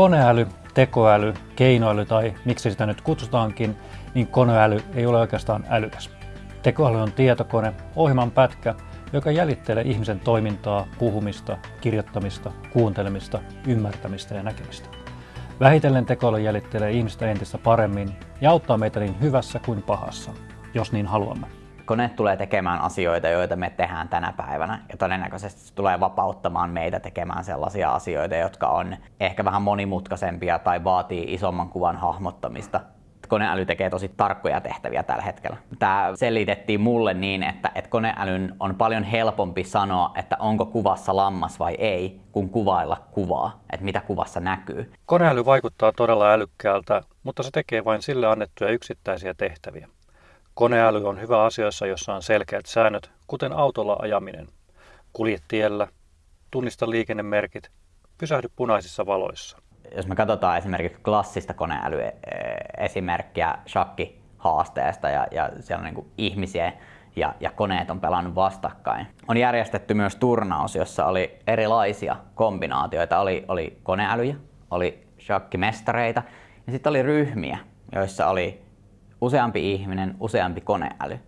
koneäly, tekoäly, keinoäly tai miksi sitä nyt kutsutaankin, niin koneäly ei ole oikeastaan älykäs. Tekoäly on tietokone, ohjelman pätkä, joka jäljittelee ihmisen toimintaa, puhumista, kirjoittamista, kuuntelemista, ymmärtämistä ja näkemistä. Vähitellen tekoäly jäljittelee ihmistä entistä paremmin ja auttaa meitä niin hyvässä kuin pahassa, jos niin haluamme. Kone tulee tekemään asioita, joita me tehdään tänä päivänä ja todennäköisesti se tulee vapauttamaan meitä tekemään sellaisia asioita, jotka on ehkä vähän monimutkaisempia tai vaatii isomman kuvan hahmottamista koneäly tekee tosi tarkkoja tehtäviä tällä hetkellä. Tämä selitettiin mulle niin, että, että koneälyn on paljon helpompi sanoa, että onko kuvassa lammas vai ei, kuin kuvailla kuvaa, että mitä kuvassa näkyy. Koneäly vaikuttaa todella älykkäältä, mutta se tekee vain sille annettuja yksittäisiä tehtäviä. Koneäly on hyvä asioissa, jossa on selkeät säännöt, kuten autolla ajaminen. Kulje tiellä, tunnista liikennemerkit, pysähdy punaisissa valoissa jos me katsotaan esimerkiksi klassista koneälyesimerkkiä shakkihaasteesta ja, ja siellä on niin ihmisiä ja, ja koneet on pelannut vastakkain. On järjestetty myös turnaus, jossa oli erilaisia kombinaatioita. Oli, oli koneälyjä, oli shakkimestareita ja sitten oli ryhmiä, joissa oli useampi ihminen, useampi koneäly.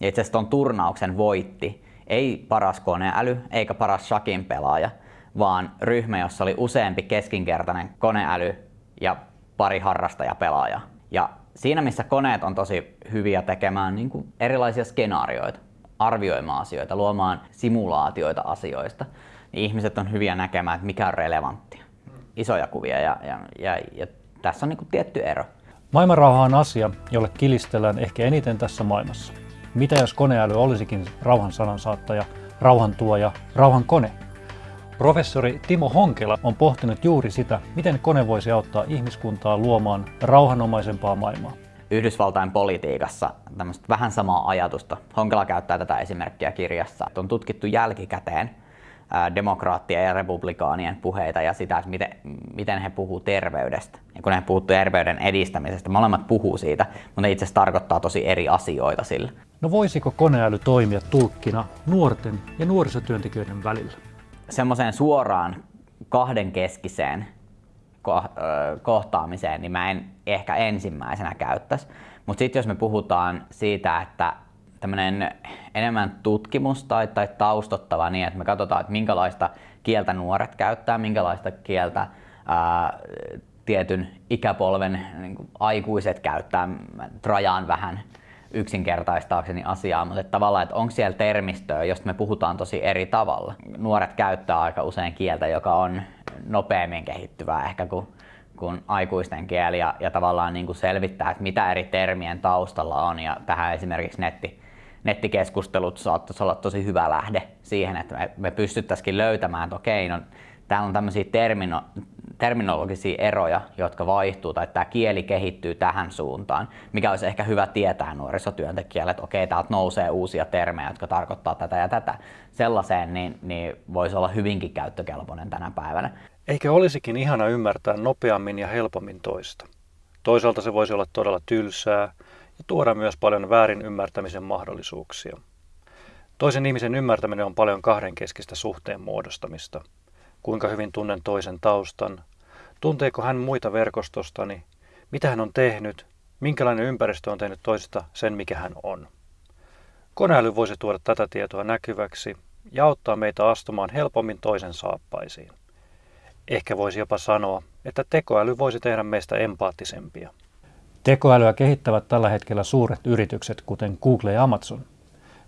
Ja itse asiassa tuon turnauksen voitti ei paras koneäly eikä paras shakin pelaaja, vaan ryhmä, jossa oli useampi keskinkertainen koneäly ja pari harrastajapelaajaa. Ja siinä, missä koneet on tosi hyviä tekemään niin kuin erilaisia skenaarioita, arvioimaan asioita, luomaan simulaatioita asioista, niin ihmiset on hyviä näkemään, että mikä on relevanttia. Isoja kuvia ja, ja, ja, ja tässä on niin kuin tietty ero. Maailmanrauha on asia, jolle kilistellään ehkä eniten tässä maailmassa. Mitä jos koneäly olisikin rauhan sanansaattaja, rauhan tuoja, rauhan kone? Professori Timo Honkela on pohtinut juuri sitä, miten kone voisi auttaa ihmiskuntaa luomaan rauhanomaisempaa maailmaa. Yhdysvaltain politiikassa tämmöistä vähän samaa ajatusta. Honkela käyttää tätä esimerkkiä kirjassa. On tutkittu jälkikäteen demokraattien ja republikaanien puheita ja sitä, että miten, miten he puhuu terveydestä. Ja kun he puhuu terveyden edistämisestä, molemmat puhuu siitä, mutta ne itse asiassa tarkoittaa tosi eri asioita sillä. No voisiko koneäly toimia tulkkina nuorten ja nuorisotyöntekijöiden välillä? semmoiseen suoraan kahdenkeskiseen kohtaamiseen, niin mä en ehkä ensimmäisenä käyttäisi. Mutta sitten jos me puhutaan siitä, että tämmöinen enemmän tutkimus tai, tai taustottava niin, että me katsotaan, että minkälaista kieltä nuoret käyttää, minkälaista kieltä ää, tietyn ikäpolven niin aikuiset käyttää, rajaan vähän yksinkertaistaakseni asiaa, mutta että tavallaan, että onko siellä termistöä, josta me puhutaan tosi eri tavalla. Nuoret käyttää aika usein kieltä, joka on nopeammin kehittyvää ehkä kuin, kuin aikuisten kieli ja, ja tavallaan niin kuin selvittää, että mitä eri termien taustalla on ja tähän esimerkiksi netti, nettikeskustelut saattaisi olla tosi hyvä lähde siihen, että me, pystyttäisiin löytämään, että okei, no, täällä on tämmöisiä termino, terminologisia eroja, jotka vaihtuu, tai tämä kieli kehittyy tähän suuntaan, mikä olisi ehkä hyvä tietää nuorisotyöntekijälle, että okei, täältä nousee uusia termejä, jotka tarkoittaa tätä ja tätä. Sellaiseen niin, niin voisi olla hyvinkin käyttökelpoinen tänä päivänä. Eikä olisikin ihana ymmärtää nopeammin ja helpommin toista. Toisaalta se voisi olla todella tylsää ja tuoda myös paljon väärin ymmärtämisen mahdollisuuksia. Toisen ihmisen ymmärtäminen on paljon kahdenkeskistä suhteen muodostamista – kuinka hyvin tunnen toisen taustan, tunteeko hän muita verkostostani, mitä hän on tehnyt, minkälainen ympäristö on tehnyt toisesta sen, mikä hän on. Koneäly voisi tuoda tätä tietoa näkyväksi ja auttaa meitä astumaan helpommin toisen saappaisiin. Ehkä voisi jopa sanoa, että tekoäly voisi tehdä meistä empaattisempia. Tekoälyä kehittävät tällä hetkellä suuret yritykset, kuten Google ja Amazon –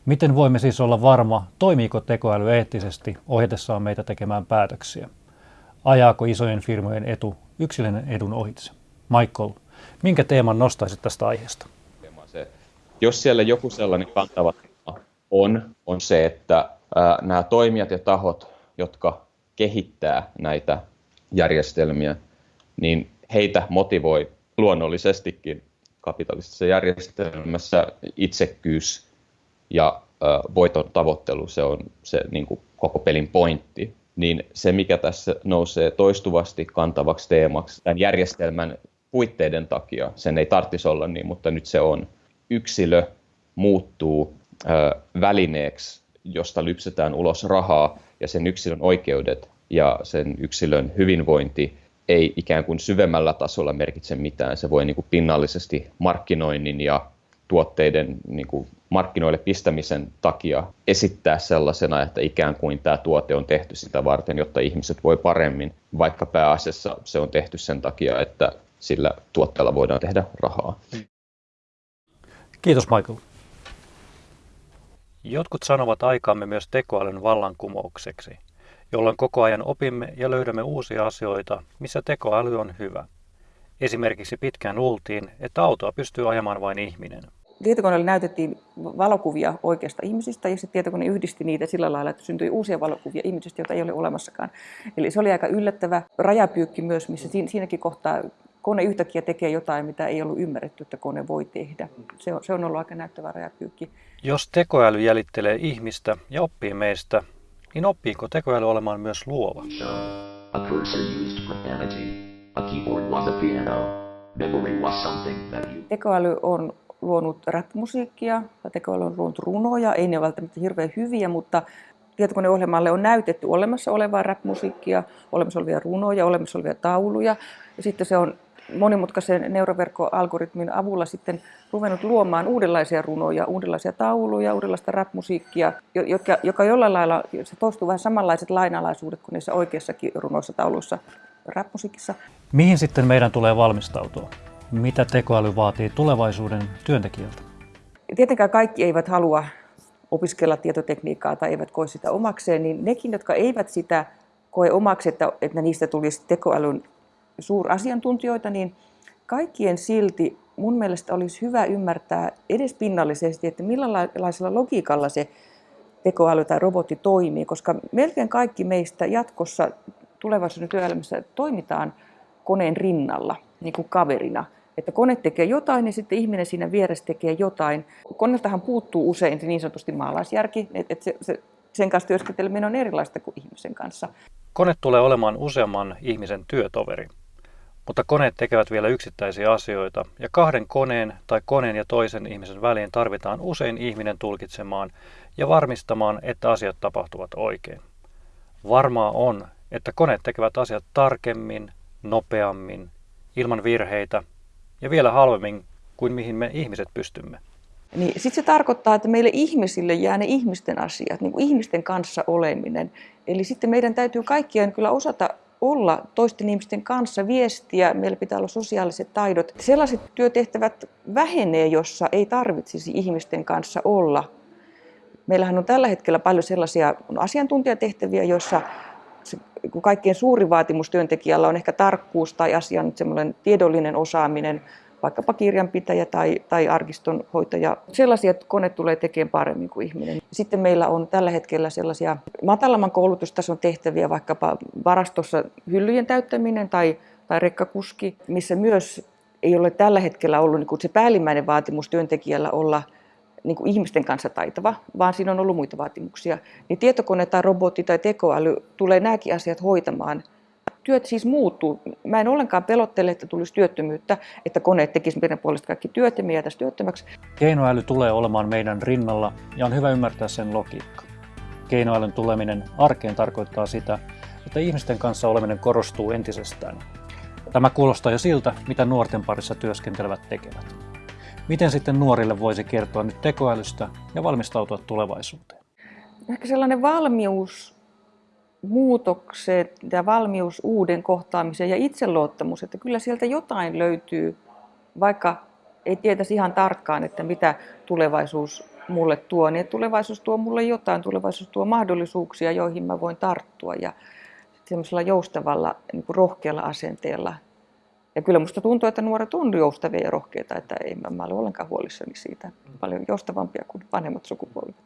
Miten voimme siis olla varma, toimiiko tekoäly eettisesti ohjatessaan meitä tekemään päätöksiä? Ajaako isojen firmojen etu yksilön edun ohitse? Michael, minkä teeman nostaisit tästä aiheesta? Jos siellä joku sellainen kantava on, on se, että nämä toimijat ja tahot, jotka kehittää näitä järjestelmiä, niin heitä motivoi luonnollisestikin kapitalistisessa järjestelmässä itsekkyys ja voiton tavoittelu, se on se niin kuin koko pelin pointti, niin se mikä tässä nousee toistuvasti kantavaksi teemaksi tämän järjestelmän puitteiden takia, sen ei tarvitsisi olla niin, mutta nyt se on, yksilö muuttuu ö, välineeksi, josta lypsetään ulos rahaa ja sen yksilön oikeudet ja sen yksilön hyvinvointi ei ikään kuin syvemmällä tasolla merkitse mitään. Se voi niin kuin pinnallisesti markkinoinnin ja tuotteiden niin kuin markkinoille pistämisen takia esittää sellaisena, että ikään kuin tämä tuote on tehty sitä varten, jotta ihmiset voi paremmin, vaikka pääasiassa se on tehty sen takia, että sillä tuotteella voidaan tehdä rahaa. Kiitos Michael. Jotkut sanovat aikaamme myös tekoälyn vallankumoukseksi, jolloin koko ajan opimme ja löydämme uusia asioita, missä tekoäly on hyvä. Esimerkiksi pitkään luultiin, että autoa pystyy ajamaan vain ihminen. Tietokoneelle näytettiin valokuvia oikeasta ihmisistä ja sitten tietokone yhdisti niitä sillä lailla, että syntyi uusia valokuvia ihmisistä, joita ei ole olemassakaan. Eli se oli aika yllättävä rajapyykki myös, missä siinäkin kohtaa kone yhtäkkiä tekee jotain, mitä ei ollut ymmärretty, että kone voi tehdä. Se on, se on ollut aika näyttävä rajapyykki. Jos tekoäly jäljittelee ihmistä ja oppii meistä, niin oppiiko tekoäly olemaan myös luova? A cursor used profanity. A keyboard was a piano. Memory was something that you... Tekoäly on luonut rap-musiikkia, tekoäly on luonut runoja, ei ne välttämättä hirveän hyviä, mutta tietokoneohjelmalle on näytetty olemassa olevaa rap-musiikkia, olemassa olevia runoja, olemassa olevia tauluja. Ja sitten se on monimutkaisen neuroverkkoalgoritmin avulla sitten ruvennut luomaan uudenlaisia runoja, uudenlaisia tauluja, uudenlaista rap-musiikkia, jotka, joka jollain lailla, se toistuu vähän samanlaiset lainalaisuudet kuin niissä oikeissakin runoissa, tauluissa, rap-musiikissa. Mihin sitten meidän tulee valmistautua? Mitä tekoäly vaatii tulevaisuuden työntekijältä? Tietenkään kaikki eivät halua opiskella tietotekniikkaa tai eivät koe sitä omakseen, niin nekin, jotka eivät sitä koe omaksi, että, että niistä tulisi tekoälyn suurasiantuntijoita, niin kaikkien silti mun mielestä olisi hyvä ymmärtää edes pinnallisesti, että millaisella logiikalla se tekoäly tai robotti toimii, koska melkein kaikki meistä jatkossa tulevaisuuden työelämässä toimitaan koneen rinnalla, niin kuin kaverina. Että kone tekee jotain ja sitten ihminen siinä vieressä tekee jotain. Koneeltahan puuttuu usein niin sanotusti maalaisjärki, että se, se, sen kanssa työskenteleminen on erilaista kuin ihmisen kanssa. Kone tulee olemaan useamman ihmisen työtoveri. Mutta koneet tekevät vielä yksittäisiä asioita, ja kahden koneen tai koneen ja toisen ihmisen väliin tarvitaan usein ihminen tulkitsemaan ja varmistamaan, että asiat tapahtuvat oikein. Varmaa on, että koneet tekevät asiat tarkemmin, nopeammin, ilman virheitä ja vielä halvemmin kuin mihin me ihmiset pystymme. Niin, Sitten se tarkoittaa, että meille ihmisille jää ne ihmisten asiat, niin kuin ihmisten kanssa oleminen. Eli sitten meidän täytyy kaikkien kyllä osata olla toisten ihmisten kanssa, viestiä, meillä pitää olla sosiaaliset taidot. Sellaiset työtehtävät vähenee, jossa ei tarvitsisi ihmisten kanssa olla. Meillähän on tällä hetkellä paljon sellaisia asiantuntijatehtäviä, joissa se, kaikkein suuri vaatimus työntekijällä on ehkä tarkkuus tai asian tiedollinen osaaminen, vaikkapa kirjanpitäjä tai, tai arkistonhoitaja. Sellaisia kone tulee tekemään paremmin kuin ihminen. Sitten meillä on tällä hetkellä sellaisia matalamman koulutustason tehtäviä, vaikkapa varastossa hyllyjen täyttäminen tai, tai rekkakuski, missä myös ei ole tällä hetkellä ollut niin kuin se päällimmäinen vaatimus työntekijällä olla niin kuin ihmisten kanssa taitava, vaan siinä on ollut muita vaatimuksia. Niin tietokone tai robotti tai tekoäly tulee nämäkin asiat hoitamaan työt siis muuttuu. Mä en ollenkaan pelottele, että tulisi työttömyyttä, että koneet tekisivät meidän puolesta kaikki työt ja me työttömäksi. Keinoäly tulee olemaan meidän rinnalla ja on hyvä ymmärtää sen logiikka. Keinoälyn tuleminen arkeen tarkoittaa sitä, että ihmisten kanssa oleminen korostuu entisestään. Tämä kuulostaa jo siltä, mitä nuorten parissa työskentelevät tekevät. Miten sitten nuorille voisi kertoa nyt tekoälystä ja valmistautua tulevaisuuteen? Ehkä sellainen valmius muutokset ja valmius uuden kohtaamiseen ja itseluottamus, että kyllä sieltä jotain löytyy, vaikka ei tietäisi ihan tarkkaan, että mitä tulevaisuus mulle tuo, niin tulevaisuus tuo mulle jotain, tulevaisuus tuo mahdollisuuksia, joihin mä voin tarttua ja semmoisella joustavalla, niin kuin rohkealla asenteella. Ja kyllä musta tuntuu, että nuoret on joustavia ja rohkeita, että ei mä, mä ole ollenkaan huolissani siitä. Paljon joustavampia kuin vanhemmat sukupolvet.